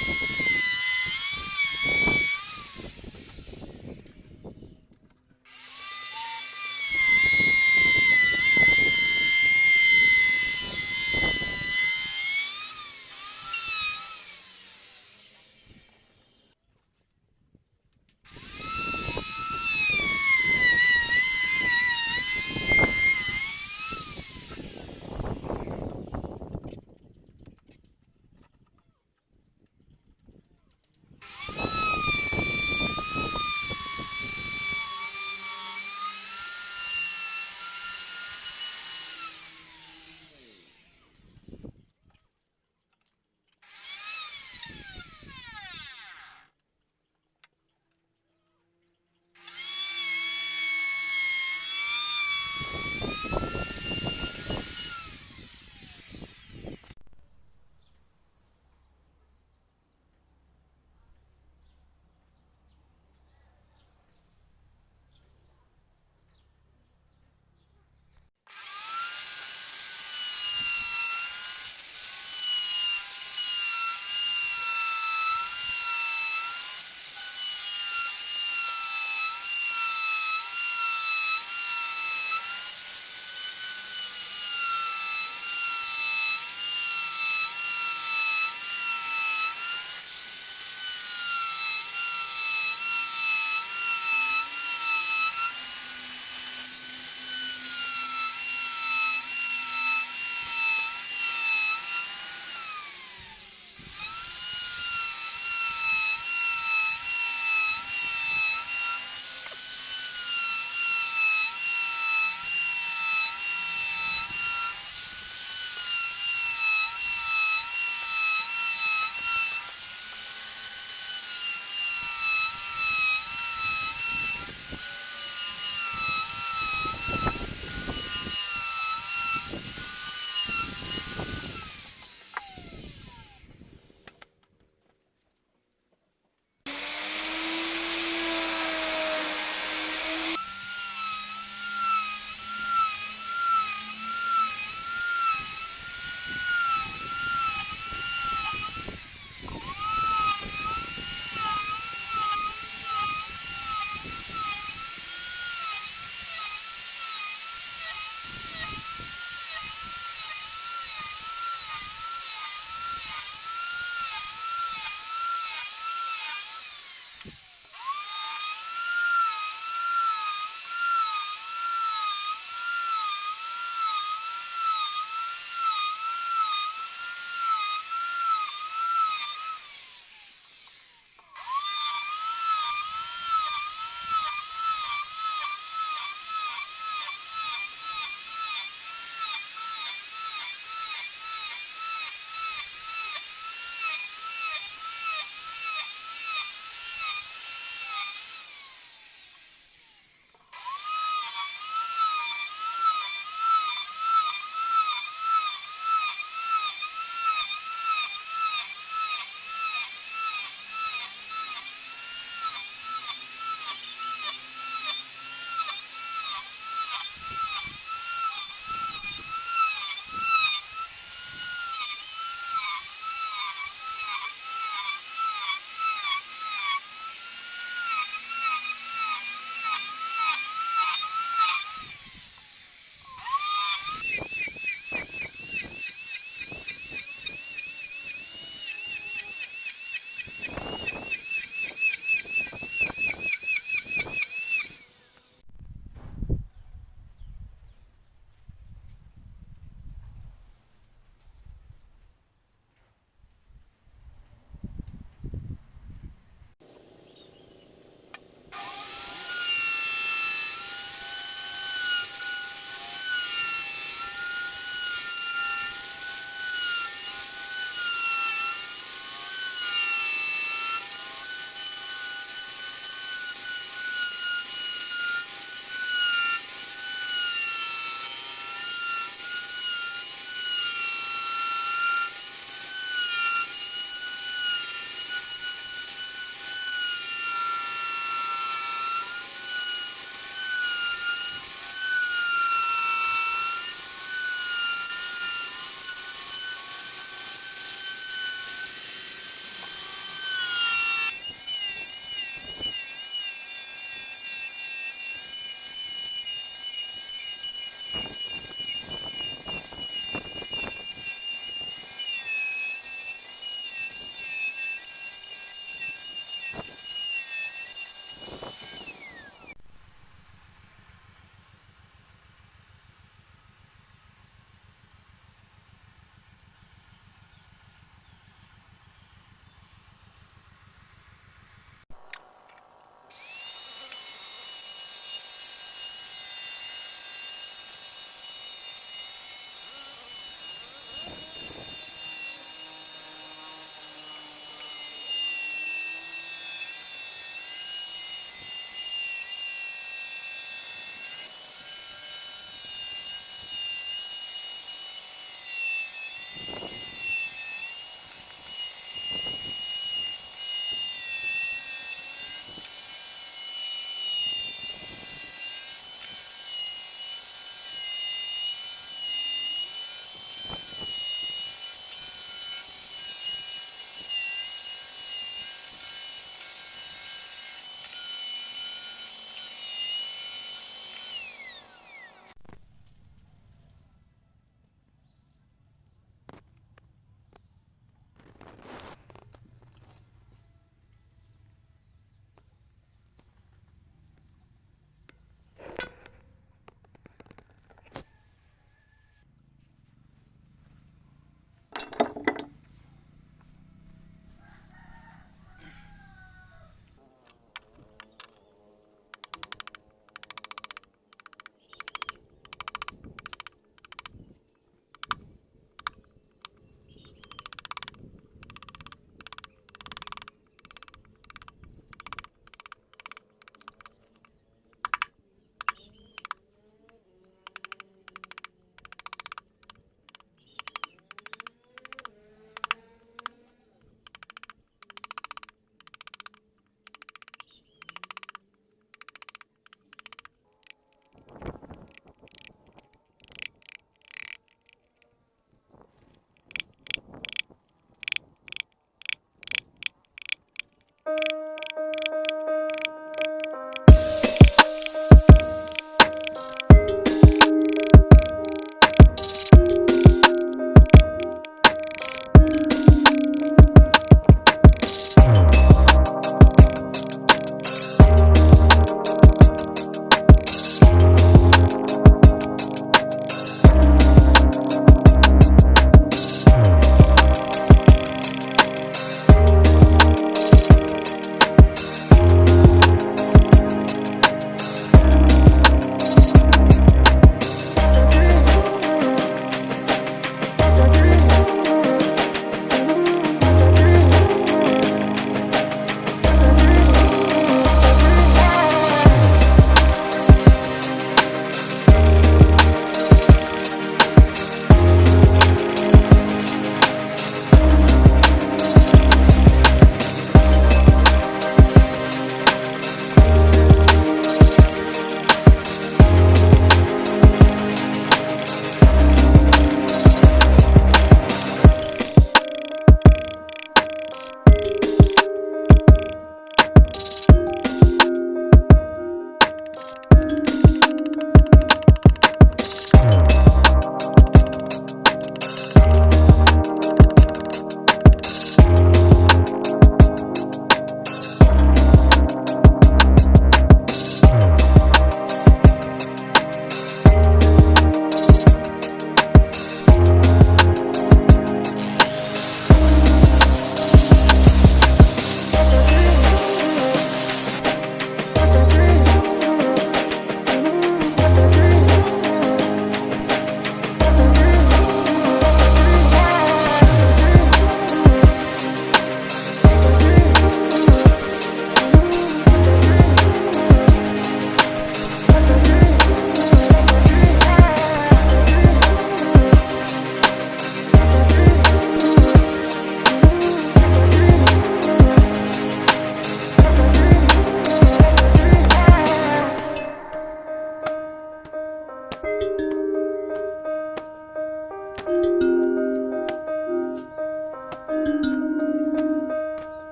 you